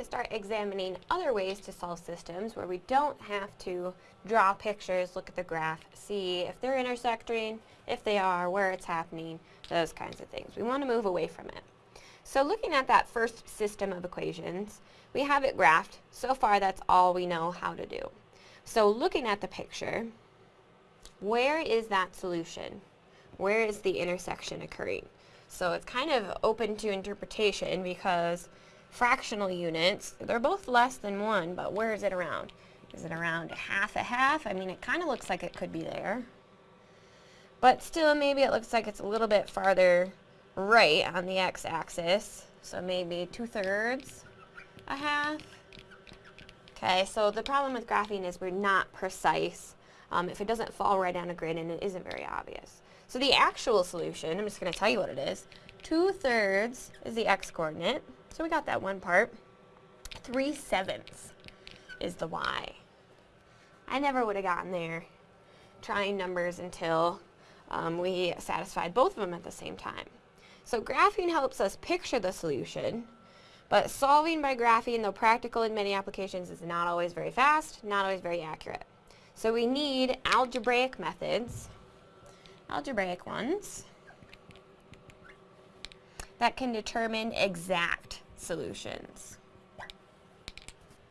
to start examining other ways to solve systems where we don't have to draw pictures, look at the graph, see if they're intersecting, if they are, where it's happening, those kinds of things. We want to move away from it. So looking at that first system of equations, we have it graphed. So far that's all we know how to do. So looking at the picture, where is that solution? Where is the intersection occurring? So it's kind of open to interpretation because fractional units, they're both less than 1, but where is it around? Is it around a half a half? I mean, it kind of looks like it could be there. But still, maybe it looks like it's a little bit farther right on the x-axis. So maybe two-thirds, a half. Okay, so the problem with graphing is we're not precise um, if it doesn't fall right on a grid and it isn't very obvious. So the actual solution, I'm just going to tell you what it is. Two-thirds is the x-coordinate. So we got that one part. Three-sevenths is the y. I never would have gotten there trying numbers until um, we satisfied both of them at the same time. So graphing helps us picture the solution, but solving by graphing, though practical in many applications, is not always very fast, not always very accurate. So we need algebraic methods, algebraic ones, that can determine exact solutions.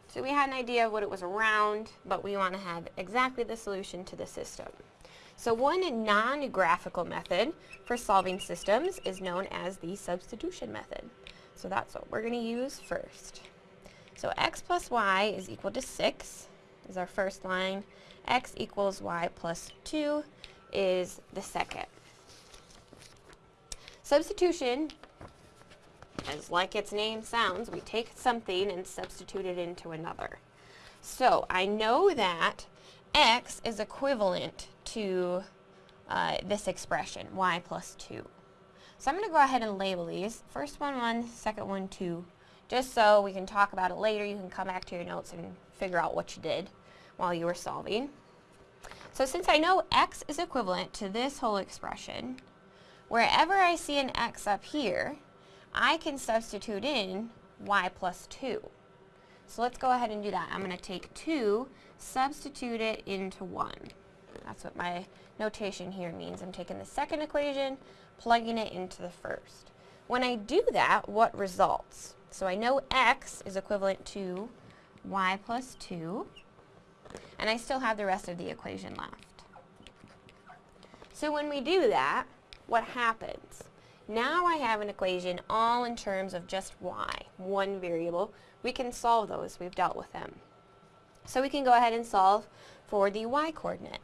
So we had an idea of what it was around, but we want to have exactly the solution to the system. So one non-graphical method for solving systems is known as the substitution method. So that's what we're going to use first. So x plus y is equal to 6 is our first line. x equals y plus 2 is the second. Substitution, as like its name sounds, we take something and substitute it into another. So I know that x is equivalent to uh, this expression, y plus 2. So I'm going to go ahead and label these. First one 1, second one 2, just so we can talk about it later. You can come back to your notes and figure out what you did while you were solving. So since I know x is equivalent to this whole expression, wherever I see an x up here, I can substitute in y plus 2. So let's go ahead and do that. I'm going to take 2, substitute it into 1. That's what my notation here means. I'm taking the second equation, plugging it into the first. When I do that, what results? So I know x is equivalent to y plus 2, and I still have the rest of the equation left. So when we do that, what happens? Now I have an equation all in terms of just y, one variable. We can solve those. We've dealt with them. So we can go ahead and solve for the y coordinate.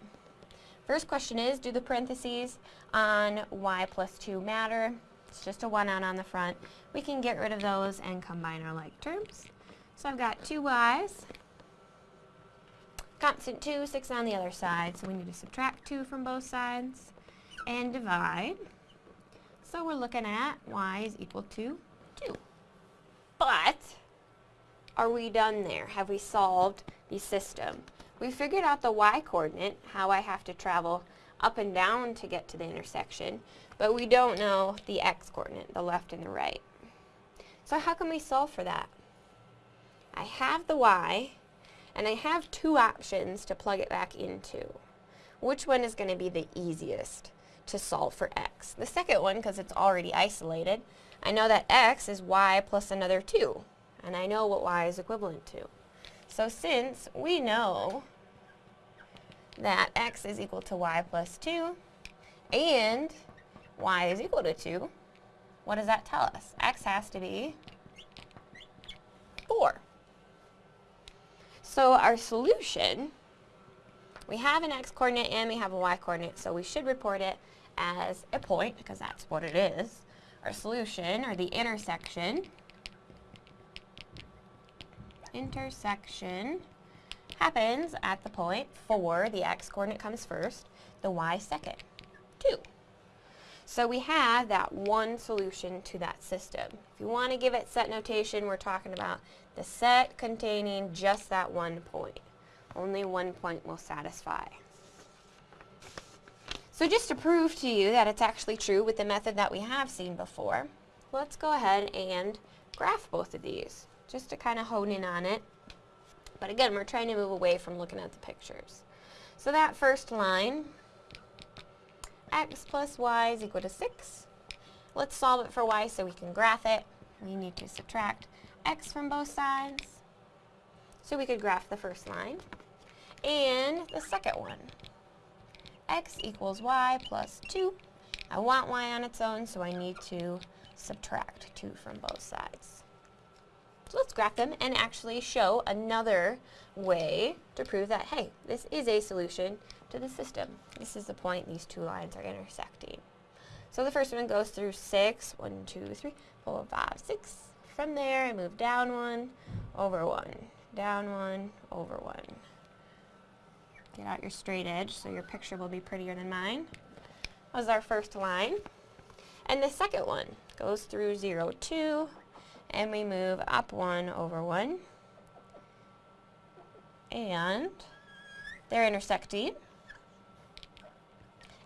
First question is, do the parentheses on y plus 2 matter? It's just a 1 out on the front. We can get rid of those and combine our like terms. So I've got two y's, constant 2, 6 on the other side. So we need to subtract 2 from both sides and divide. So we're looking at y is equal to 2. But are we done there? Have we solved the system? We figured out the y-coordinate, how I have to travel up and down to get to the intersection, but we don't know the x-coordinate, the left and the right. So how can we solve for that? I have the y, and I have two options to plug it back into. Which one is going to be the easiest to solve for x? The second one, because it's already isolated, I know that x is y plus another 2, and I know what y is equivalent to. So since we know that x is equal to y plus 2 and y is equal to 2, what does that tell us? x has to be 4. So our solution, we have an x-coordinate and we have a y-coordinate, so we should report it as a point because that's what it is. Our solution, or the intersection, intersection happens at the point 4, the x-coordinate comes first, the y second, 2. So we have that one solution to that system. If you want to give it set notation, we're talking about the set containing just that one point. Only one point will satisfy. So just to prove to you that it's actually true with the method that we have seen before, let's go ahead and graph both of these just to kind of hone in on it. But again, we're trying to move away from looking at the pictures. So that first line, x plus y is equal to 6. Let's solve it for y so we can graph it. We need to subtract x from both sides. So we could graph the first line. And the second one, x equals y plus 2. I want y on its own, so I need to subtract 2 from both sides. So let's graph them and actually show another way to prove that, hey, this is a solution to the system. This is the point these two lines are intersecting. So the first one goes through 6, 1, 2, 3, 4, 5, 6. From there, I move down 1, over 1, down 1, over 1. Get out your straight edge so your picture will be prettier than mine. That was our first line. And the second one goes through 0, 2, and we move up 1 over 1. And they're intersecting.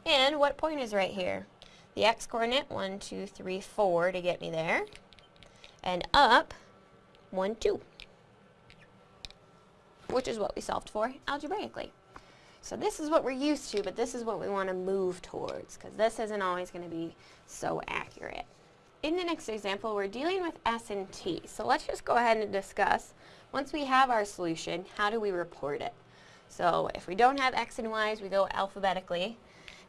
And what point is right here? The x-coordinate, 1, 2, 3, 4 to get me there. And up, 1, 2. Which is what we solved for algebraically. So this is what we're used to, but this is what we want to move towards, because this isn't always going to be so accurate. In the next example, we're dealing with S and T. So let's just go ahead and discuss, once we have our solution, how do we report it? So if we don't have X and Y's, we go alphabetically.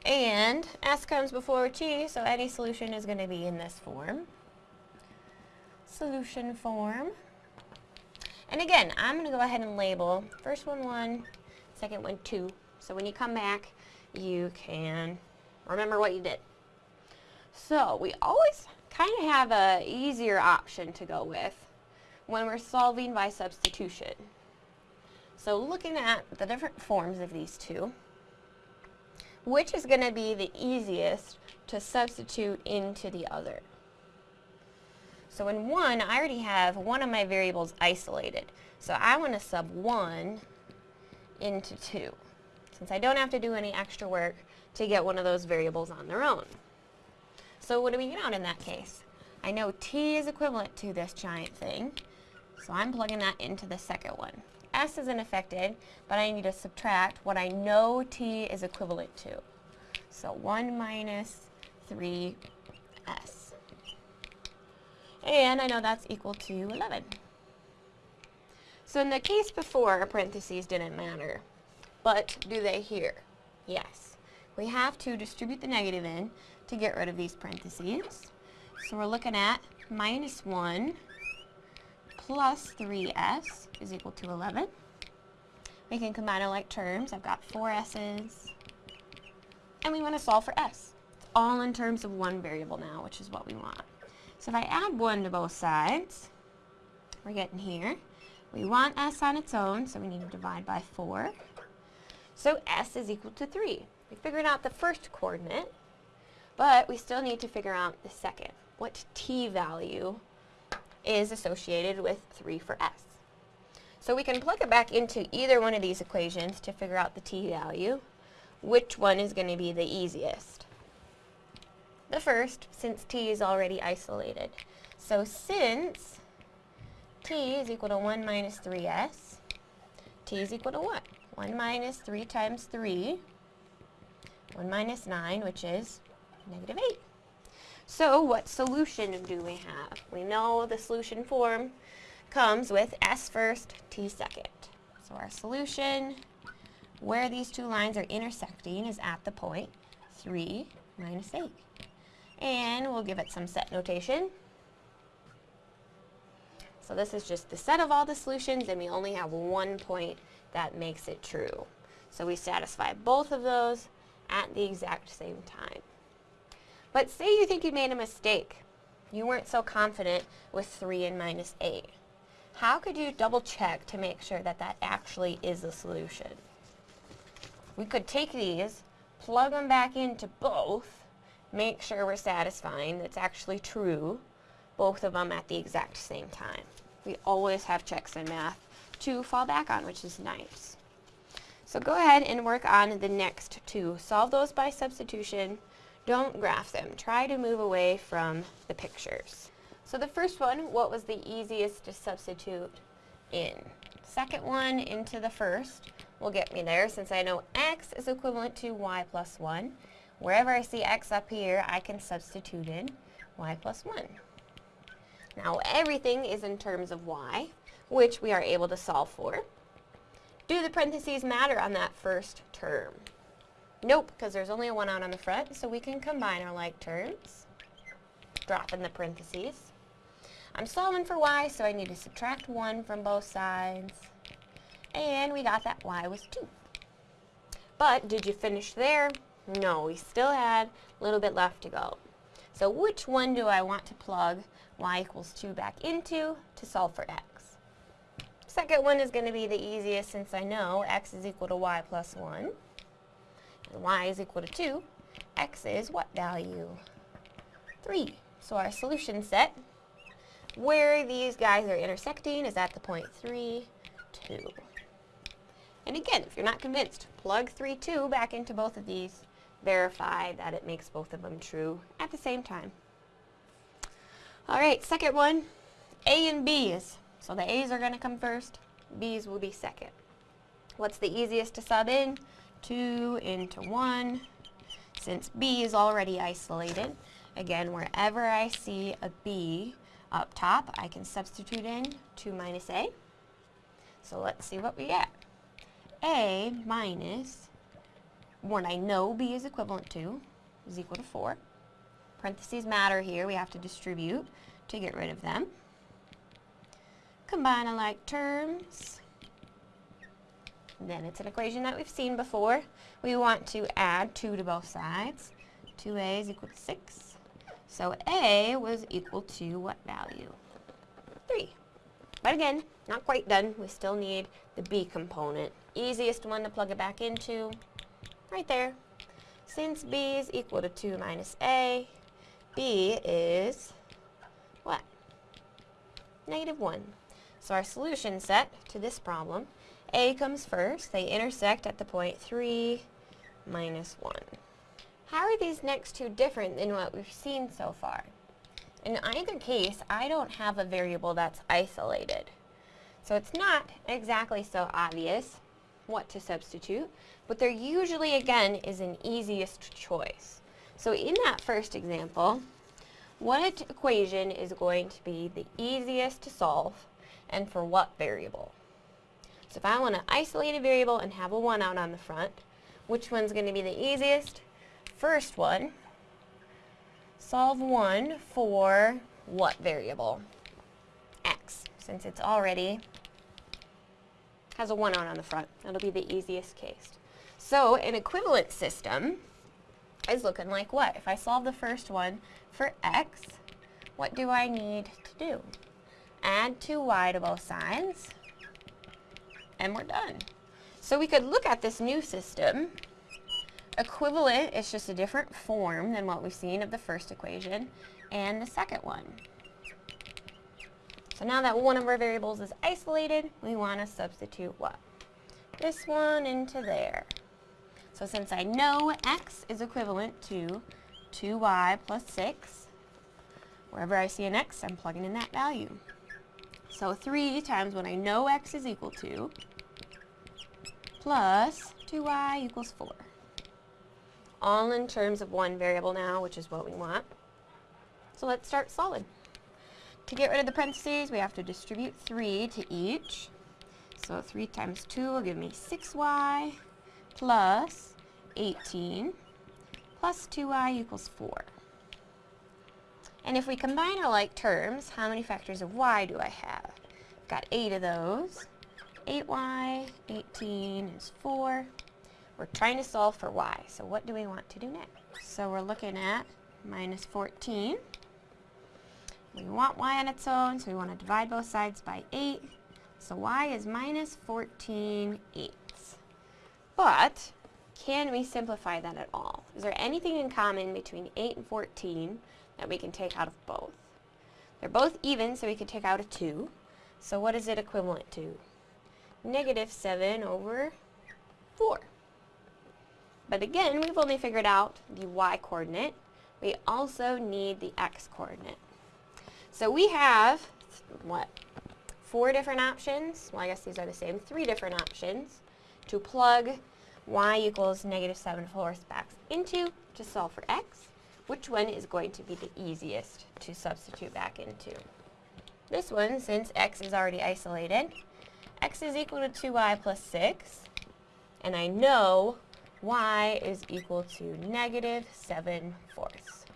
And S comes before T, so any solution is going to be in this form. Solution form. And again, I'm going to go ahead and label first one 1, second one 2. So when you come back, you can remember what you did. So we always kind of have a easier option to go with when we're solving by substitution. So looking at the different forms of these two, which is going to be the easiest to substitute into the other? So in one, I already have one of my variables isolated. So I want to sub 1 into 2, since I don't have to do any extra work to get one of those variables on their own. So what do we get out in that case? I know t is equivalent to this giant thing, so I'm plugging that into the second one. s isn't affected, but I need to subtract what I know t is equivalent to. So 1 minus 3s. And I know that's equal to 11. So in the case before, parentheses didn't matter. But do they here? Yes. We have to distribute the negative in to get rid of these parentheses. So we're looking at minus 1 plus 3s is equal to 11. We can combine like terms. I've got four s's. And we want to solve for s. It's all in terms of one variable now, which is what we want. So if I add 1 to both sides, we're getting here. We want s on its own, so we need to divide by 4. So s is equal to 3. We figured out the first coordinate, but we still need to figure out the second. What t value is associated with 3 for s. So we can plug it back into either one of these equations to figure out the t value. Which one is going to be the easiest? The first, since t is already isolated. So since t is equal to 1 minus 3s, t is equal to what? 1 minus 3 times 3, 1 minus 9, which is negative 8. So what solution do we have? We know the solution form comes with s first, t second. So our solution where these two lines are intersecting is at the point 3 minus 8. And we'll give it some set notation. So this is just the set of all the solutions and we only have one point that makes it true. So we satisfy both of those at the exact same time. But say you think you made a mistake. You weren't so confident with 3 and minus 8. How could you double check to make sure that that actually is a solution? We could take these, plug them back into both, make sure we're satisfying that's actually true, both of them at the exact same time. We always have checks in math to fall back on, which is nice. So go ahead and work on the next two. Solve those by substitution. Don't graph them. Try to move away from the pictures. So the first one, what was the easiest to substitute in? Second one into the first will get me there since I know x is equivalent to y plus 1. Wherever I see x up here, I can substitute in y plus 1. Now everything is in terms of y, which we are able to solve for. Do the parentheses matter on that first term? Nope, because there's only a 1 out on the front, so we can combine our like terms. Drop in the parentheses. I'm solving for y, so I need to subtract 1 from both sides. And we got that y was 2. But did you finish there? No, we still had a little bit left to go. So which one do I want to plug y equals 2 back into to solve for x? Second one is going to be the easiest since I know x is equal to y plus 1. And y is equal to 2. x is what value? 3. So our solution set, where these guys are intersecting is at the point 3, 2. And again, if you're not convinced, plug 3, 2 back into both of these. Verify that it makes both of them true at the same time. Alright, second one, A and B's. So the A's are going to come first, B's will be second. What's the easiest to sub in? 2 into 1. Since B is already isolated, again, wherever I see a B up top, I can substitute in 2 minus A. So let's see what we get. A minus what I know B is equivalent to is equal to 4. Parentheses matter here. We have to distribute to get rid of them. Combine alike terms. Then it's an equation that we've seen before. We want to add 2 to both sides. 2a is equal to 6. So a was equal to what value? 3. But again, not quite done. We still need the b component. Easiest one to plug it back into, right there. Since b is equal to 2 minus a, b is what? Negative 1. So our solution set to this problem, a comes first. They intersect at the point 3 minus 1. How are these next two different than what we've seen so far? In either case, I don't have a variable that's isolated. So it's not exactly so obvious what to substitute, but there usually, again, is an easiest choice. So in that first example, what equation is going to be the easiest to solve and for what variable? So if I want to isolate a variable and have a 1 out on the front, which one's going to be the easiest? First one, solve 1 for what variable? x, since it's already has a 1 on on the front. That'll be the easiest case. So an equivalent system is looking like what? If I solve the first one for x, what do I need to do? Add 2y to both sides, and we're done. So we could look at this new system. Equivalent is just a different form than what we've seen of the first equation and the second one. So now that one of our variables is isolated, we want to substitute what? This one into there. So since I know x is equivalent to 2y plus 6, wherever I see an x, I'm plugging in that value. So 3 times what I know x is equal to, plus 2y equals 4. All in terms of one variable now, which is what we want. So let's start solid. To get rid of the parentheses, we have to distribute 3 to each. So 3 times 2 will give me 6y plus 18 plus 2y equals 4. And if we combine our like terms, how many factors of y do I have? I've got 8 of those. 8y, 18 is 4. We're trying to solve for y, so what do we want to do next? So we're looking at minus 14. We want y on its own, so we want to divide both sides by 8. So y is minus 14 eighths. But can we simplify that at all? Is there anything in common between 8 and 14 that we can take out of both? They're both even, so we can take out a 2. So what is it equivalent to? Negative 7 over 4. But again, we've only figured out the y coordinate. We also need the x coordinate. So we have, what, four different options. Well, I guess these are the same. Three different options to plug y equals negative 7 fourths back into to solve for x. Which one is going to be the easiest to substitute back into? This one, since x is already isolated, x is equal to 2y plus 6, and I know y is equal to negative 7 fourths.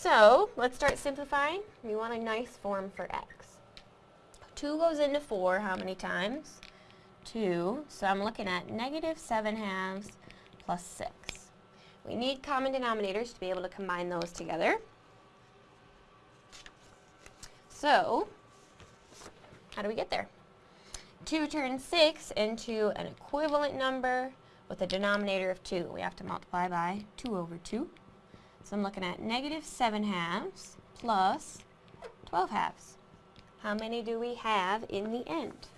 So, let's start simplifying. We want a nice form for x. 2 goes into 4 how many times? 2. So I'm looking at negative 7 halves plus 6. We need common denominators to be able to combine those together. So, how do we get there? 2 turns 6 into an equivalent number with a denominator of 2. We have to multiply by 2 over 2. So I'm looking at negative 7 halves plus 12 halves. How many do we have in the end?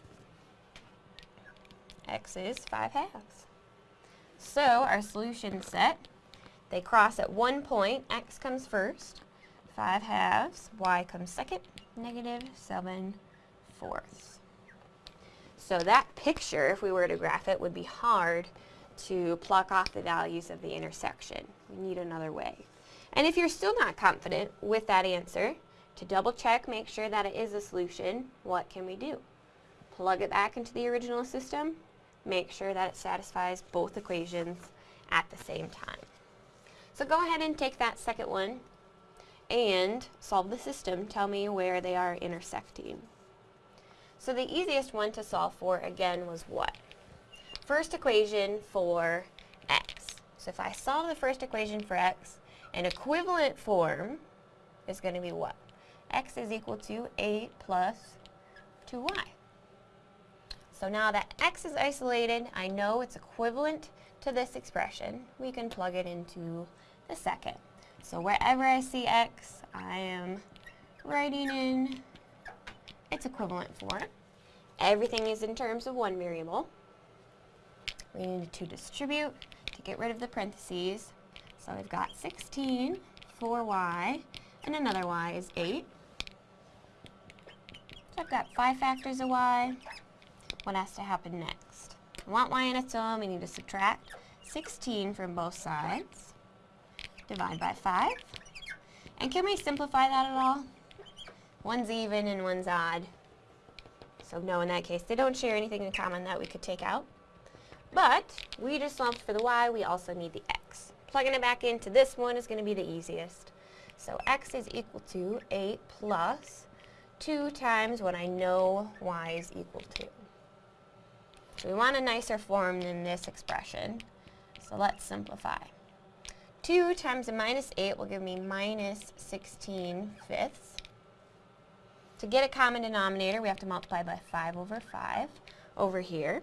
x is 5 halves. So our solution set, they cross at one point, x comes first, 5 halves, y comes second, negative 7 fourths. So that picture, if we were to graph it, would be hard to pluck off the values of the intersection. We need another way. And if you're still not confident with that answer, to double check, make sure that it is a solution, what can we do? Plug it back into the original system, make sure that it satisfies both equations at the same time. So go ahead and take that second one and solve the system. Tell me where they are intersecting. So the easiest one to solve for, again, was what? First equation for x. So if I solve the first equation for x, an equivalent form is going to be what? x is equal to 8 plus 2y. So now that x is isolated, I know it's equivalent to this expression. We can plug it into the second. So wherever I see x, I am writing in its equivalent form. Everything is in terms of one variable. We need to distribute to get rid of the parentheses. So we've got 16 for y, and another y is 8. So I've got 5 factors of y, what has to happen next? I want y on its own, we need to subtract 16 from both sides. Divide by 5. And can we simplify that at all? One's even and one's odd. So no, in that case, they don't share anything in common that we could take out. But we just solved for the y, we also need the x. Plugging it back into this one is going to be the easiest. So x is equal to 8 plus 2 times what I know y is equal to. So we want a nicer form than this expression. So let's simplify. 2 times a minus 8 will give me minus 16 fifths. To get a common denominator, we have to multiply by 5 over 5 over here.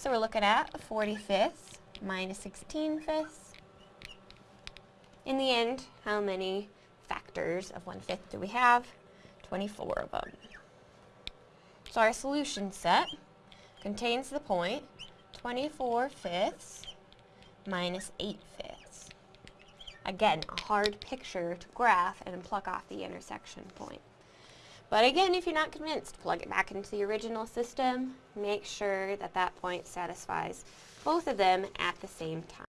So we're looking at 40 fifths minus 16 fifths. In the end, how many factors of 1 fifth do we have? 24 of them. So our solution set contains the point 24 fifths minus 8 fifths. Again, a hard picture to graph and pluck off the intersection point. But again, if you're not convinced, plug it back into the original system. Make sure that that point satisfies both of them at the same time.